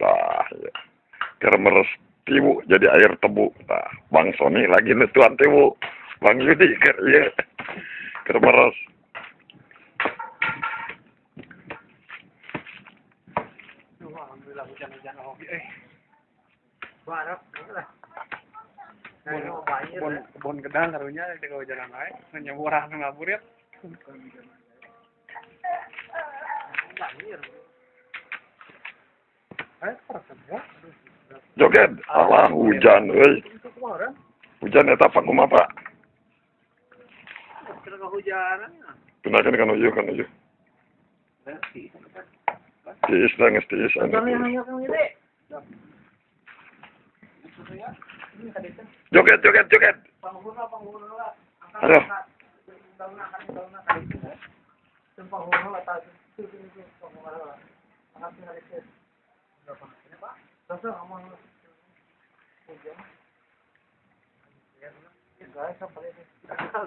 Tah, ya. Keur meres tiwu jadi air tebu. Tah, Bang Sony lagi nutuan tiwu. Bang Yudi keur ieu. Keur meres. Duh, alhamdulillah hujan-hujan oke. Eh. Barak, Nah, Kebon ya. kebon gedang karunya di hujanan wae. Nya murah nu ngaburit. Eh, ya. Joget, alah hujan euy. Hujan eta apa kumaha Pak? kena kehujanan. Pindahkeun ka nuju ka nuju. Tiis geus tiis Joget, joget, joget. Ya,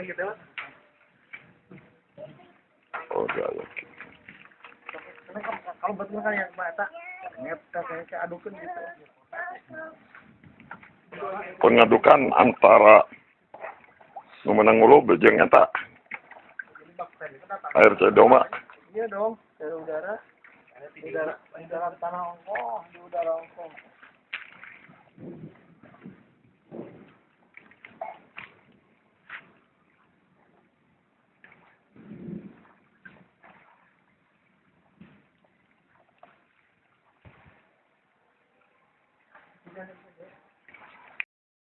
gitu lah. Oh, ya, ya. Kalau- betul kan yang mata, kayak kayak adukan gitu. Pengadukan antara nu menang ulu bejeng eta air cedoma. Iya dong, dari udara. Udara, udara tanah ongkong, di udara ongkong.